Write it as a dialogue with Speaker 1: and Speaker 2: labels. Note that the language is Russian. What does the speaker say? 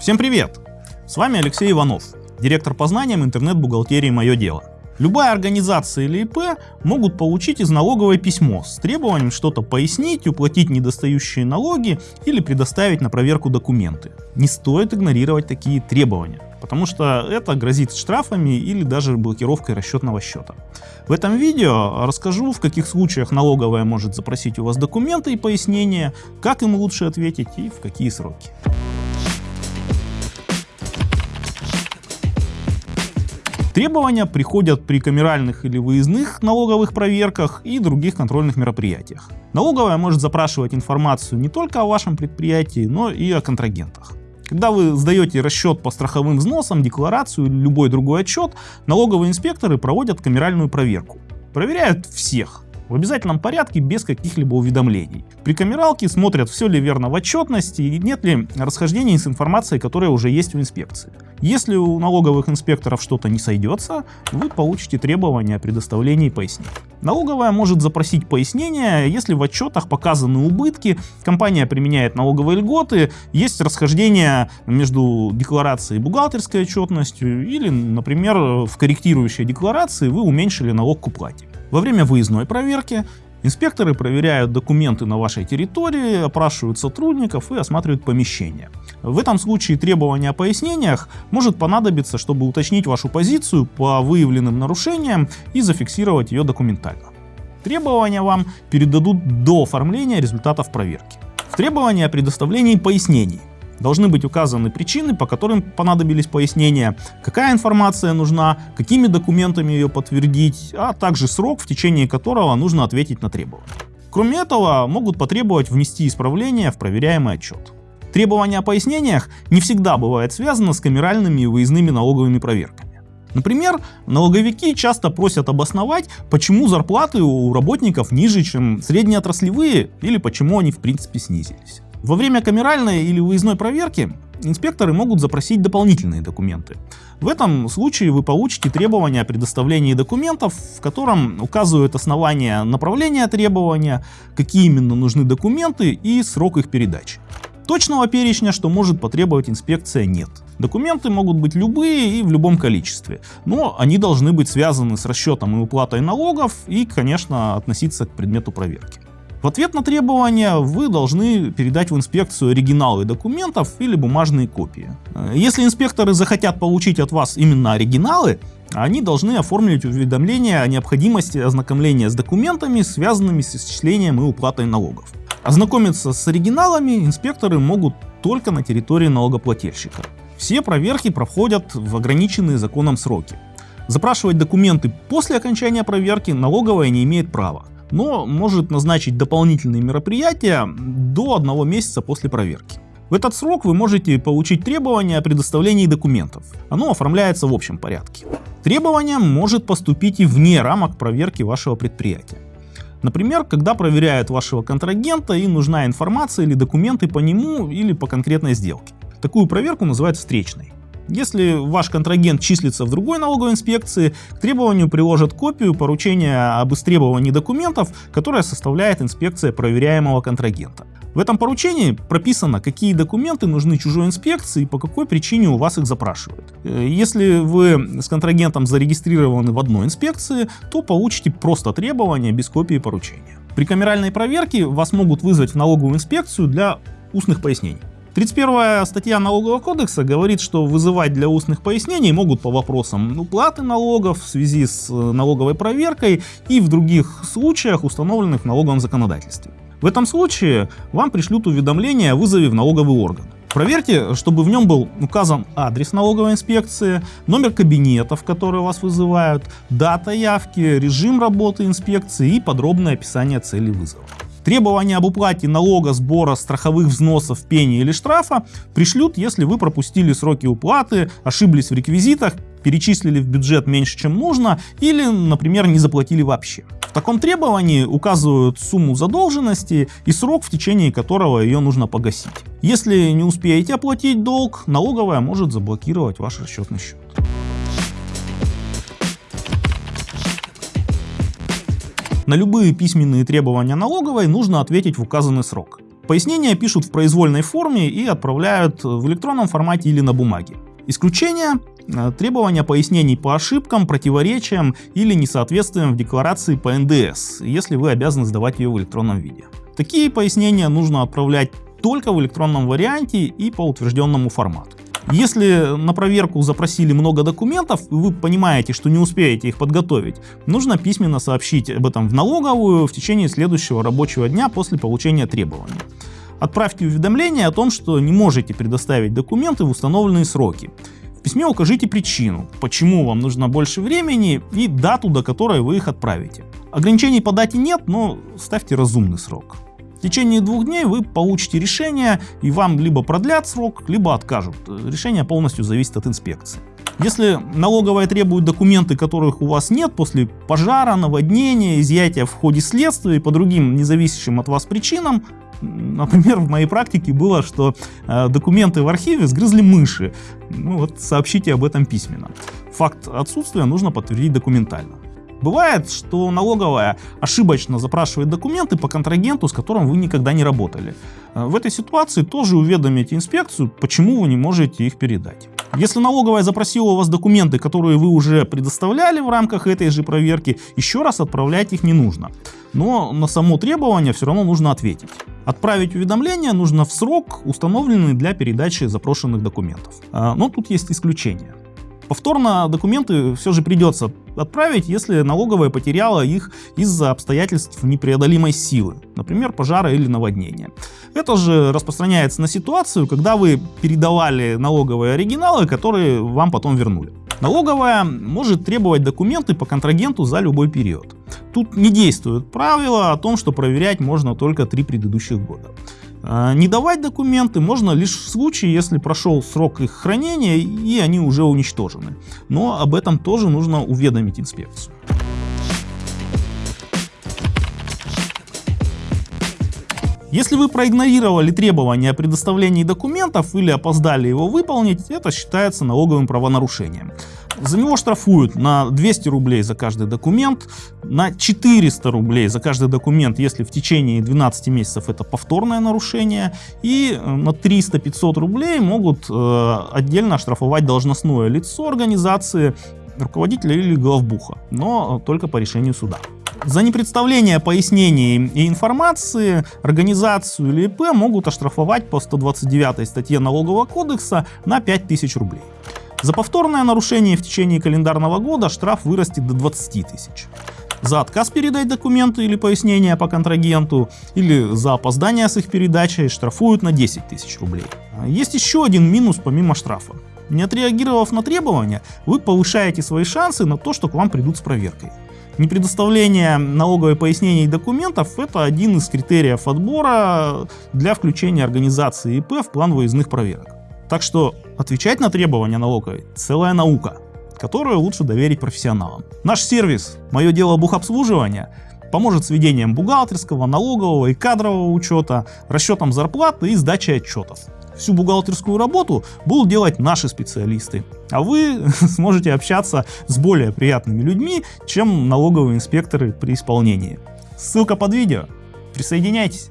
Speaker 1: Всем привет! С вами Алексей Иванов, директор по знаниям интернет-бухгалтерии «Мое дело». Любая организация или ИП могут получить из налоговой письмо с требованием что-то пояснить, уплатить недостающие налоги или предоставить на проверку документы. Не стоит игнорировать такие требования, потому что это грозит штрафами или даже блокировкой расчетного счета. В этом видео расскажу, в каких случаях налоговая может запросить у вас документы и пояснения, как им лучше ответить и в какие сроки. Требования приходят при камеральных или выездных налоговых проверках и других контрольных мероприятиях. Налоговая может запрашивать информацию не только о вашем предприятии, но и о контрагентах. Когда вы сдаете расчет по страховым взносам, декларацию или любой другой отчет, налоговые инспекторы проводят камеральную проверку. Проверяют всех, в обязательном порядке без каких-либо уведомлений. При камералке смотрят, все ли верно в отчетности и нет ли расхождений с информацией, которая уже есть в инспекции. Если у налоговых инспекторов что-то не сойдется, вы получите требования о предоставлении пояснений. Налоговая может запросить пояснение, если в отчетах показаны убытки, компания применяет налоговые льготы, есть расхождение между декларацией и бухгалтерской отчетностью, или, например, в корректирующей декларации вы уменьшили налог к уплате. Во время выездной проверки инспекторы проверяют документы на вашей территории, опрашивают сотрудников и осматривают помещения. В этом случае требование о пояснениях может понадобиться, чтобы уточнить вашу позицию по выявленным нарушениям и зафиксировать ее документально. Требования вам передадут до оформления результатов проверки. В требовании о предоставлении пояснений должны быть указаны причины, по которым понадобились пояснения, какая информация нужна, какими документами ее подтвердить, а также срок, в течение которого нужно ответить на требования. Кроме этого, могут потребовать внести исправления в проверяемый отчет. Требования о пояснениях не всегда бывают связаны с камеральными и выездными налоговыми проверками. Например, налоговики часто просят обосновать, почему зарплаты у работников ниже, чем среднеотраслевые, или почему они в принципе снизились. Во время камеральной или выездной проверки инспекторы могут запросить дополнительные документы. В этом случае вы получите требования о предоставлении документов, в котором указывают основания направления требования, какие именно нужны документы и срок их передачи. Точного перечня, что может потребовать инспекция, нет. Документы могут быть любые и в любом количестве, но они должны быть связаны с расчетом и уплатой налогов и, конечно, относиться к предмету проверки. В ответ на требования вы должны передать в инспекцию оригиналы документов или бумажные копии. Если инспекторы захотят получить от вас именно оригиналы, они должны оформить уведомление о необходимости ознакомления с документами, связанными с исчислением и уплатой налогов. Ознакомиться с оригиналами инспекторы могут только на территории налогоплательщика. Все проверки проходят в ограниченные законом сроки. Запрашивать документы после окончания проверки налоговая не имеет права но может назначить дополнительные мероприятия до одного месяца после проверки. В этот срок вы можете получить требование о предоставлении документов. Оно оформляется в общем порядке. Требование может поступить и вне рамок проверки вашего предприятия. Например, когда проверяют вашего контрагента и нужна информация или документы по нему или по конкретной сделке. Такую проверку называют встречной. Если ваш контрагент числится в другой налоговой инспекции, к требованию приложат копию поручения об истребовании документов, которое составляет инспекция проверяемого контрагента. В этом поручении прописано, какие документы нужны чужой инспекции и по какой причине у вас их запрашивают. Э, если вы с контрагентом зарегистрированы в одной инспекции, то получите просто требования без копии поручения. При камеральной проверке вас могут вызвать в налоговую инспекцию для устных пояснений. 31 статья налогового кодекса говорит, что вызывать для устных пояснений могут по вопросам уплаты налогов в связи с э, налоговой проверкой и в других случаях, установленных в налоговом законодательстве. В этом случае вам пришлют уведомление о вызове в налоговый орган. Проверьте, чтобы в нем был указан адрес налоговой инспекции, номер кабинета, в который вас вызывают, дата явки, режим работы инспекции и подробное описание цели вызова. Требования об уплате налога, сбора, страховых взносов, пени или штрафа пришлют, если вы пропустили сроки уплаты, ошиблись в реквизитах, перечислили в бюджет меньше, чем нужно, или, например, не заплатили вообще. В таком требовании указывают сумму задолженности и срок, в течение которого ее нужно погасить. Если не успеете оплатить долг, налоговая может заблокировать ваш расчетный счет. На любые письменные требования налоговой нужно ответить в указанный срок. Пояснения пишут в произвольной форме и отправляют в электронном формате или на бумаге. Исключение э, требования пояснений по ошибкам, противоречиям или несоответствиям в декларации по НДС, если вы обязаны сдавать ее в электронном виде. Такие пояснения нужно отправлять только в электронном варианте и по утвержденному формату. Если на проверку запросили много документов, и вы понимаете, что не успеете их подготовить, нужно письменно сообщить об этом в налоговую в течение следующего рабочего дня после получения требований. Отправьте уведомление о том, что не можете предоставить документы в установленные сроки. В письме укажите причину, почему вам нужно больше времени и дату, до которой вы их отправите. Ограничений по дате нет, но ставьте разумный срок. В течение двух дней вы получите решение и вам либо продлят срок, либо откажут. Решение полностью зависит от инспекции. Если налоговая требует документы, которых у вас нет после пожара, наводнения, изъятия в ходе следствия и по другим независящим от вас причинам, Например, в моей практике было, что э, документы в архиве сгрызли мыши. Ну вот сообщите об этом письменно. Факт отсутствия нужно подтвердить документально. Бывает, что налоговая ошибочно запрашивает документы по контрагенту, с которым вы никогда не работали. Э, в этой ситуации тоже уведомите инспекцию, почему вы не можете их передать. Если налоговая запросила у вас документы, которые вы уже предоставляли в рамках этой же проверки, еще раз отправлять их не нужно. Но на само требование все равно нужно ответить. Отправить уведомление нужно в срок, установленный для передачи запрошенных документов. Э, но тут есть исключение. Повторно документы все же придется отправить, если налоговая потеряла их из-за обстоятельств непреодолимой силы, например, пожара или наводнения. Это же распространяется на ситуацию, когда вы передавали налоговые оригиналы, которые вам потом вернули. Налоговая может требовать документы по контрагенту за любой период. Тут не действует правило о том, что проверять можно только три предыдущих года. А, не давать документы можно лишь в случае, если прошел срок их хранения и они уже уничтожены. Но об этом тоже нужно уведомить инспекцию. Если вы проигнорировали требования о предоставлении документов или опоздали его выполнить, это считается налоговым правонарушением. За него штрафуют на 200 рублей за каждый документ, на 400 рублей за каждый документ, если в течение 12 месяцев это повторное нарушение, и э, на 300-500 рублей могут э, отдельно оштрафовать должностное лицо организации, руководителя или главбуха, но только по решению суда. За непредставление пояснений и информации организацию или ИП могут оштрафовать по 129 статье Налогового кодекса на 5000 рублей. За повторное нарушение в течение календарного года штраф вырастет до 20 тысяч. За отказ передать документы или пояснения по контрагенту, или за опоздание с их передачей штрафуют на 10 тысяч рублей. Есть еще один минус помимо штрафа. Не отреагировав на требования, вы повышаете свои шансы на то, что к вам придут с проверкой. Непредоставление налоговой пояснений и документов – это один из критериев отбора для включения организации ИП в план выездных проверок. Так что отвечать на требования налоговой – целая наука, которую лучше доверить профессионалам. Наш сервис «Мое дело бухобслуживания» поможет с ведением бухгалтерского, налогового и кадрового учета, расчетом зарплаты и сдачей отчетов. Всю бухгалтерскую работу будут делать наши специалисты, а вы сможете общаться с более приятными людьми, чем налоговые инспекторы при исполнении. Ссылка под видео. Присоединяйтесь.